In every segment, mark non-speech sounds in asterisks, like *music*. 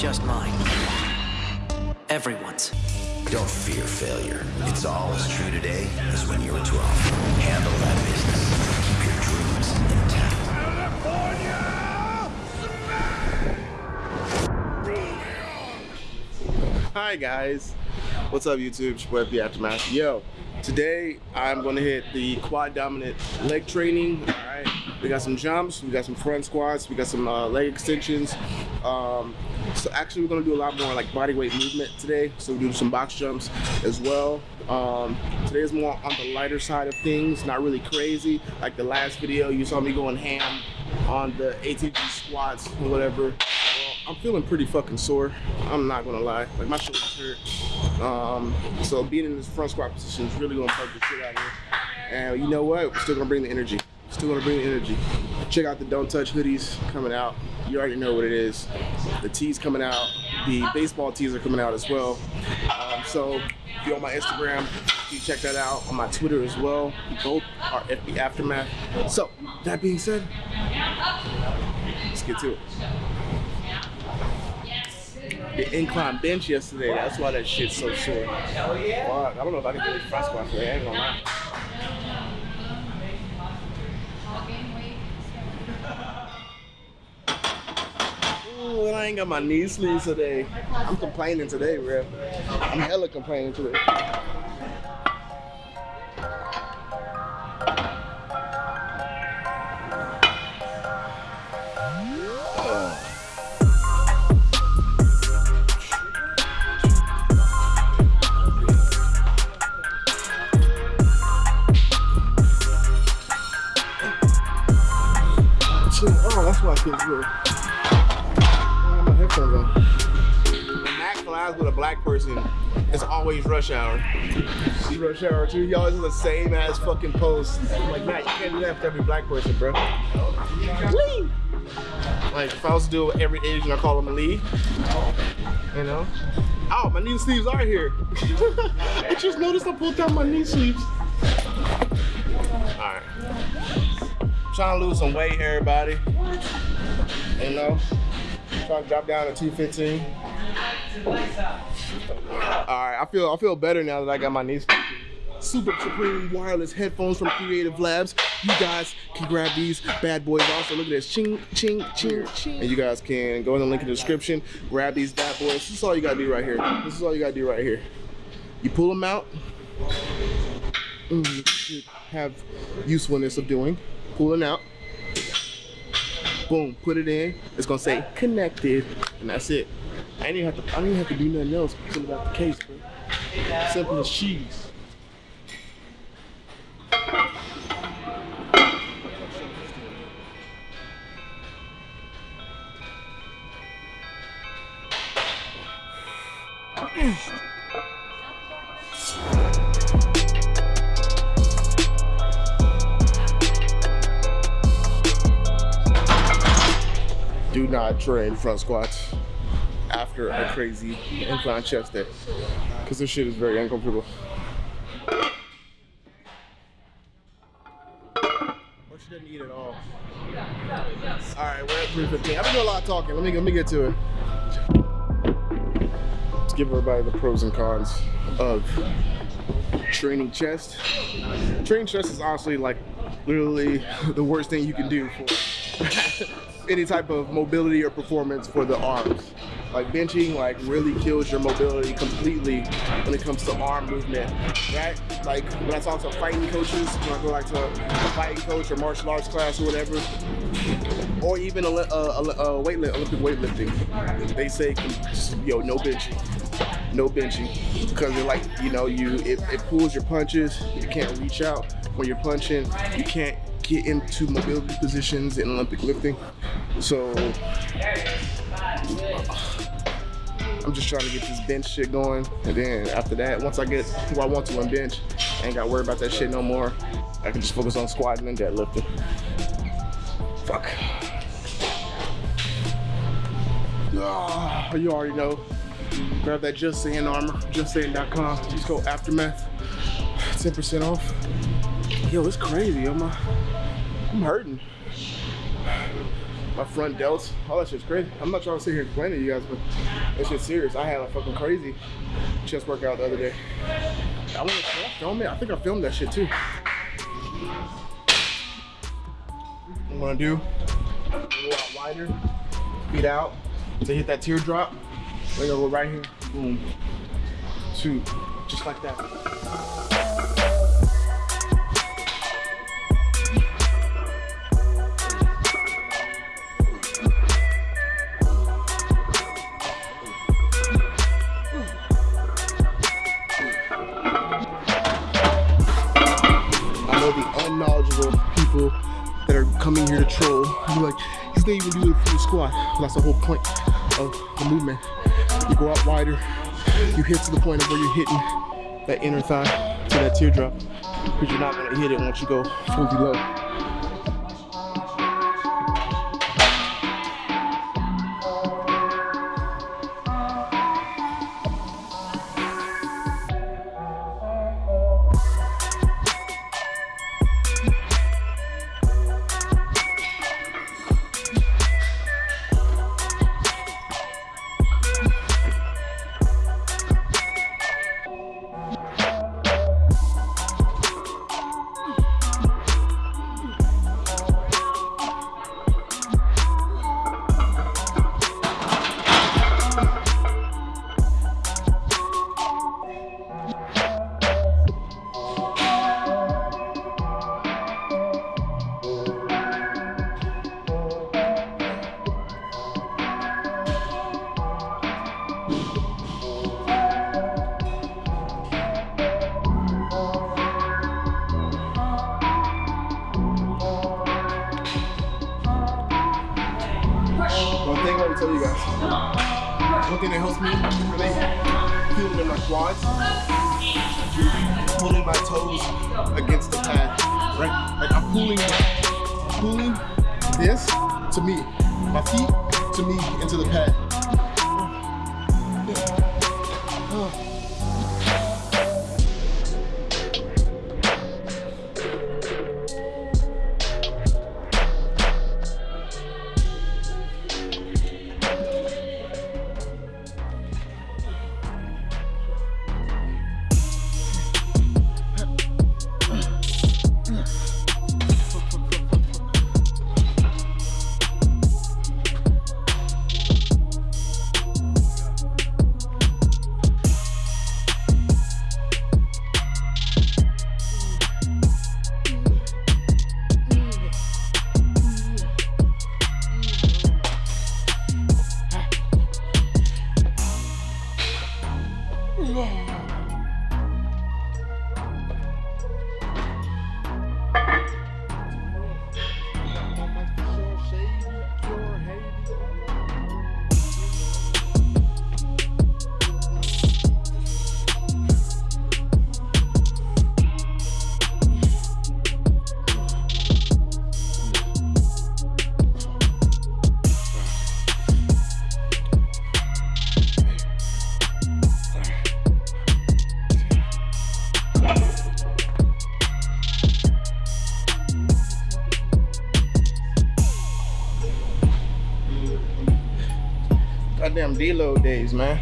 just mine. Everyone's. Don't fear failure. It's all as true today as when you were 12. Handle that business. Keep your dreams intact. Hi guys, what's up YouTube? It's your boy the Aftermath. Yo, today I'm gonna hit the quad dominant leg training. All right, we got some jumps, we got some front squats, we got some uh, leg extensions. Um, so actually, we're gonna do a lot more like body weight movement today. So we do some box jumps as well. Um, today is more on the lighter side of things, not really crazy. Like the last video, you saw me going ham on the ATG squats or whatever. Well, I'm feeling pretty fucking sore. I'm not gonna lie. Like my shoulders hurt. Um, so being in this front squat position is really gonna fuck the shit out of me. And you know what? We're still gonna bring the energy. Still gonna bring energy. Check out the Don't Touch hoodies coming out. You already know what it is. The tees coming out. The baseball tees are coming out as well. Um, so if you're on my Instagram, you check that out. On my Twitter as well. Both are FB Aftermath. So that being said, let's get to it the incline bench yesterday. That's why that shit's so sore. Fuck, I don't know if I can this front squat today. I ain't gonna lie. Ooh, and I ain't got my knee sleeves today. I'm complaining today, bro. I'm hella complaining today. Oh, oh that's why I feel good. Black person, it's always rush hour. See rush hour too? Y'all is the same ass fucking post. I'm like, Matt, you can't do that for every black person, bro. Lee! Like, if I was to do it with every Asian, I call him a Lee. You know? Oh, my knee sleeves are here. *laughs* I just noticed I pulled down my knee sleeves. Alright. Trying to lose some weight, everybody. You know? Trying to drop down to 215. Alright, I feel I feel better now that I got my knees. Super Supreme wireless headphones from Creative Labs. You guys can grab these bad boys also. Look at this. Ching, ching, ching, ching. And you guys can go in the link in the description, grab these bad boys. This is all you gotta do right here. This is all you gotta do right here. You pull them out. Mm, have usefulness of doing. Pulling out. Boom, put it in. It's gonna say connected, and that's it. I didn't have to. I didn't have to do nothing else. Pull it out the case, bro. Simple as cheese. do not train front squats after a crazy incline chest day because this shit is very uncomfortable. Or she didn't eat at all. All right, we're at 315. I've been doing a lot of talking. Let me let me get to it. Let's give everybody the pros and cons of training chest. Training chest is honestly like literally *laughs* the worst thing you can do for *laughs* any type of mobility or performance for the arms. Like benching like really kills your mobility completely when it comes to arm movement, right? Like when I talk to fighting coaches, when I go like to a fighting coach or martial arts class or whatever, or even a, a, a, a weight Olympic weightlifting, they say yo no benching, no benching, because they're like you know you it, it pulls your punches, you can't reach out when you're punching, you can't get into mobility positions in Olympic lifting. So I'm just trying to get this bench shit going. And then after that, once I get who I want to on bench, I ain't got to worry about that shit no more. I can just focus on squatting and deadlifting. Fuck. Ah, you already know. Grab that Just Saying armor, justsaying.com. Use code Aftermath, 10% off. Yo, it's crazy. I'm, uh, I'm hurting. My front delts. All that shit's crazy. I'm not trying to sit here and complain to you guys, but that shit's serious. I had a fucking crazy chest workout the other day. I want to film it. I think I filmed that shit too. I'm gonna do go out wider, feet out to hit that teardrop. We're gonna go right here, boom, two, just like that. That's the whole point of the movement. You go out wider, you hit to the point of where you're hitting that inner thigh to that teardrop. Because you're not gonna hit it once you go fully low. One thing I want to tell you guys. One thing that helps me really feel in my quads, pulling my toes against the pad, right? Like I'm pulling, pulling this to me, my feet to me into the pad. Deload days, man.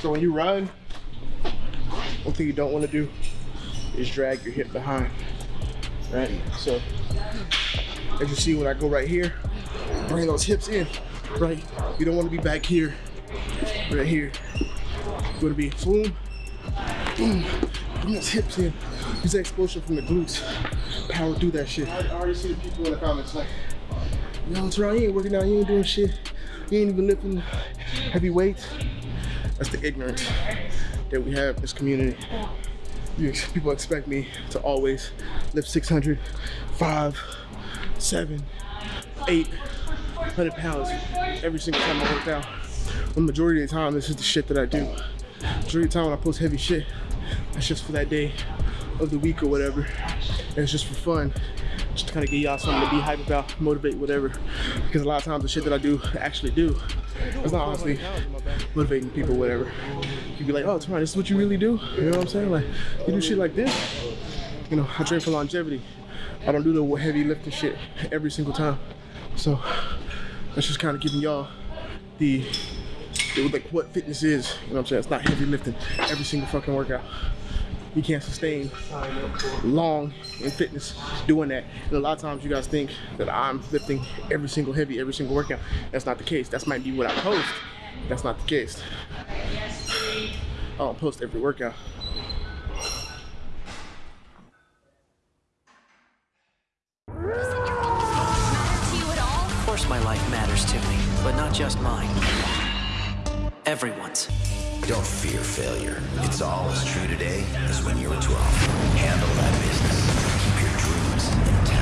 So when you run, one thing you don't want to do is drag your hip behind, right? So as you see when I go right here, bring those hips in, right? You don't want to be back here, right here. You want to be boom, boom, bring those hips in. Use that explosion from the glutes. Power through that shit. I already see the people in the comments like, what's wrong? You ain't working out, you ain't doing shit. You ain't even lifting heavy weights. That's the ignorance that we have in this community. You, people expect me to always lift 600, 5, 7, 8, 100 pounds every single time I work out. The majority of the time, this is the shit that I do. Majority of the time when I post heavy shit, that's just for that day of the week or whatever. And it's just for fun. Just to kind of give y'all something to be hype about, motivate, whatever. Because a lot of times the shit that I do, actually do. It's not honestly motivating people, whatever. You'd be like, oh, Teron, this is what you really do? You know what I'm saying? Like, you do shit like this? You know, I train for longevity. I don't do the heavy lifting shit every single time. So that's just kind of giving y'all the, the, like what fitness is. You know what I'm saying? It's not heavy lifting every single fucking workout. You can't sustain long in fitness doing that. And a lot of times you guys think that I'm lifting every single heavy, every single workout. That's not the case. That's might be what I post. That's not the case. I don't post every workout. course my life matters to me, but not just mine. Everyone's. Don't fear failure. It's all as true today as when you were 12. Handle that business. Keep your dreams intact.